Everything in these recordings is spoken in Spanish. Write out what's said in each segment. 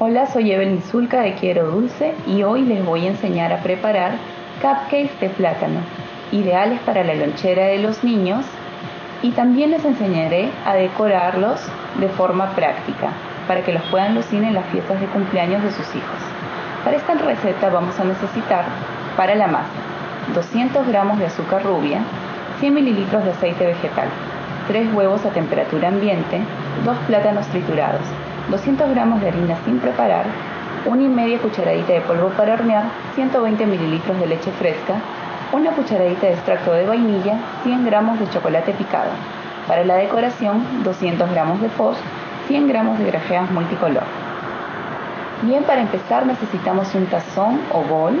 Hola, soy Evelyn Zulca de Quiero Dulce y hoy les voy a enseñar a preparar cupcakes de plátano, ideales para la lonchera de los niños y también les enseñaré a decorarlos de forma práctica para que los puedan lucir en las fiestas de cumpleaños de sus hijos. Para esta receta vamos a necesitar para la masa 200 gramos de azúcar rubia, 100 mililitros de aceite vegetal, 3 huevos a temperatura ambiente, 2 plátanos triturados, 200 gramos de harina sin preparar, una y media cucharadita de polvo para hornear, 120 mililitros de leche fresca, una cucharadita de extracto de vainilla, 100 gramos de chocolate picado. Para la decoración, 200 gramos de fos, 100 gramos de grajeas multicolor. Bien, para empezar necesitamos un tazón o bol,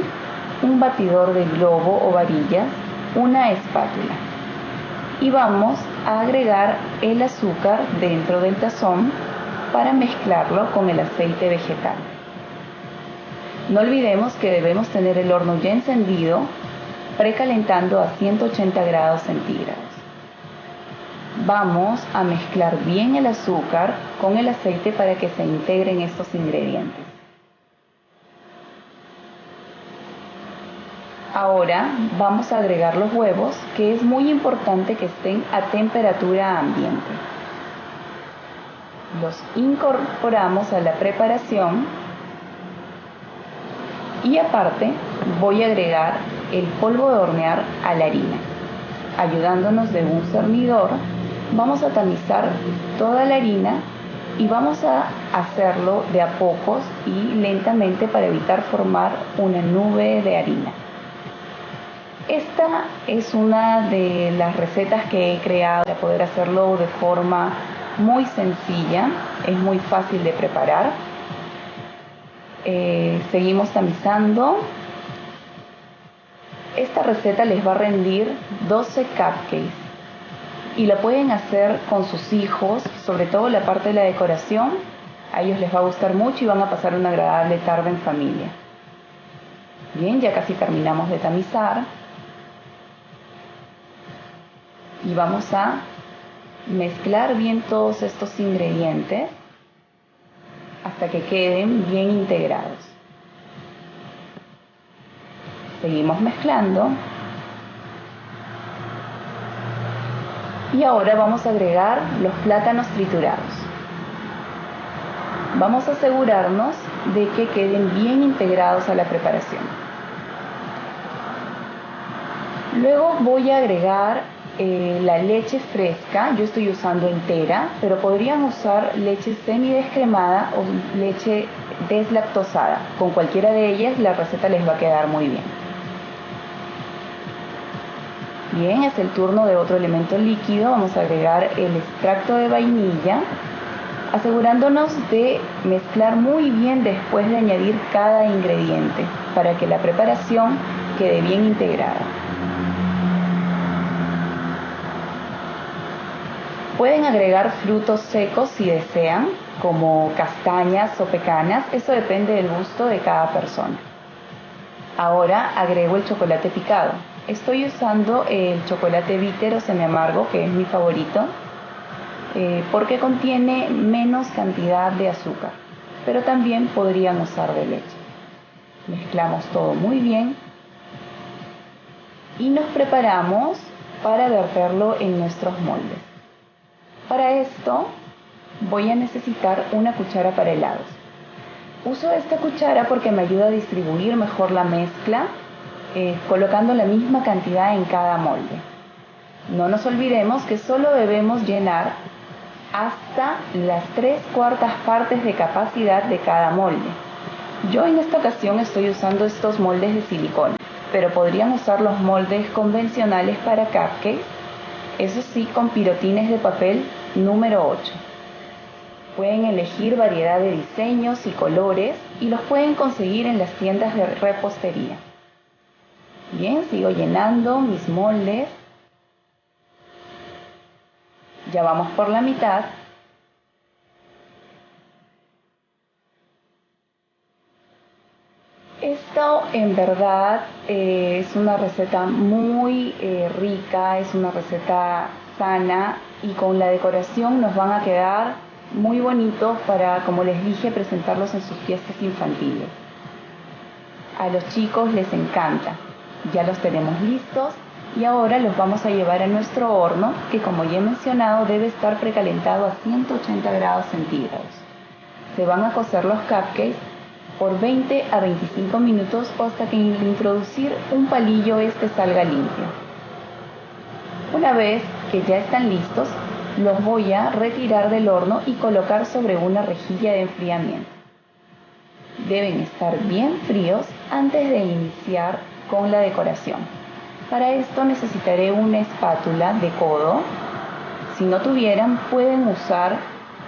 un batidor de globo o varillas, una espátula. Y vamos a agregar el azúcar dentro del tazón para mezclarlo con el aceite vegetal. No olvidemos que debemos tener el horno ya encendido, precalentando a 180 grados centígrados. Vamos a mezclar bien el azúcar con el aceite para que se integren estos ingredientes. Ahora vamos a agregar los huevos, que es muy importante que estén a temperatura ambiente. Los incorporamos a la preparación y aparte voy a agregar el polvo de hornear a la harina. Ayudándonos de un cernidor, vamos a tamizar toda la harina y vamos a hacerlo de a pocos y lentamente para evitar formar una nube de harina. Esta es una de las recetas que he creado para poder hacerlo de forma muy sencilla, es muy fácil de preparar. Eh, seguimos tamizando. Esta receta les va a rendir 12 cupcakes y la pueden hacer con sus hijos, sobre todo la parte de la decoración. A ellos les va a gustar mucho y van a pasar una agradable tarde en familia. Bien, ya casi terminamos de tamizar y vamos a mezclar bien todos estos ingredientes hasta que queden bien integrados. Seguimos mezclando. Y ahora vamos a agregar los plátanos triturados. Vamos a asegurarnos de que queden bien integrados a la preparación. Luego voy a agregar eh, la leche fresca, yo estoy usando entera, pero podrían usar leche semi-descremada o leche deslactosada. Con cualquiera de ellas la receta les va a quedar muy bien. Bien, es el turno de otro elemento líquido. Vamos a agregar el extracto de vainilla, asegurándonos de mezclar muy bien después de añadir cada ingrediente para que la preparación quede bien integrada. Pueden agregar frutos secos si desean, como castañas o pecanas, eso depende del gusto de cada persona. Ahora agrego el chocolate picado. Estoy usando el chocolate bitter o semi amargo, que es mi favorito, eh, porque contiene menos cantidad de azúcar, pero también podrían usar de leche. Mezclamos todo muy bien y nos preparamos para verterlo en nuestros moldes. Para esto voy a necesitar una cuchara para helados. Uso esta cuchara porque me ayuda a distribuir mejor la mezcla eh, colocando la misma cantidad en cada molde. No nos olvidemos que solo debemos llenar hasta las tres cuartas partes de capacidad de cada molde. Yo en esta ocasión estoy usando estos moldes de silicona, pero podrían usar los moldes convencionales para cupcakes, eso sí con pirotines de papel Número 8. Pueden elegir variedad de diseños y colores y los pueden conseguir en las tiendas de repostería. Bien, sigo llenando mis moldes. Ya vamos por la mitad. Esto en verdad eh, es una receta muy eh, rica, es una receta sana y con la decoración nos van a quedar muy bonitos para, como les dije, presentarlos en sus fiestas infantiles. A los chicos les encanta. Ya los tenemos listos y ahora los vamos a llevar a nuestro horno que como ya he mencionado debe estar precalentado a 180 grados centígrados. Se van a cocer los cupcakes por 20 a 25 minutos hasta que al introducir un palillo este salga limpio. Una vez que ya están listos, los voy a retirar del horno y colocar sobre una rejilla de enfriamiento. Deben estar bien fríos antes de iniciar con la decoración. Para esto necesitaré una espátula de codo. Si no tuvieran, pueden usar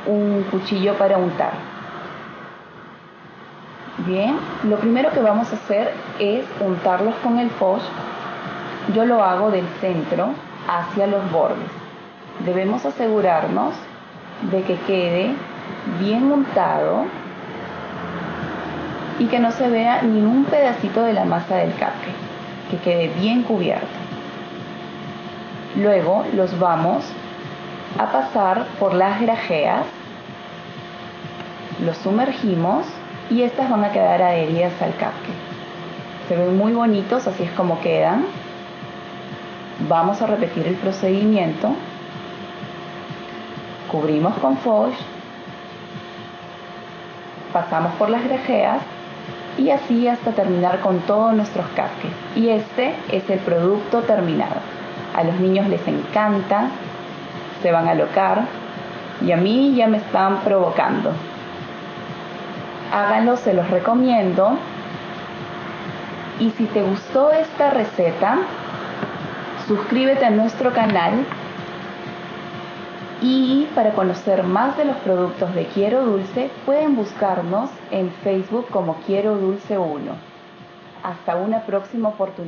un cuchillo para untar. Bien, lo primero que vamos a hacer es untarlos con el foch. Yo lo hago del centro hacia los bordes. Debemos asegurarnos de que quede bien untado y que no se vea ni un pedacito de la masa del cupcake, que quede bien cubierto. Luego los vamos a pasar por las grajeas, los sumergimos y estas van a quedar adheridas al cupcake. Se ven muy bonitos, así es como quedan. Vamos a repetir el procedimiento. Cubrimos con foch, pasamos por las grajeas y así hasta terminar con todos nuestros cupcakes. Y este es el producto terminado. A los niños les encanta, se van a locar y a mí ya me están provocando. Háganlo, se los recomiendo. Y si te gustó esta receta, suscríbete a nuestro canal y para conocer más de los productos de Quiero Dulce, pueden buscarnos en Facebook como Quiero Dulce 1. Hasta una próxima oportunidad.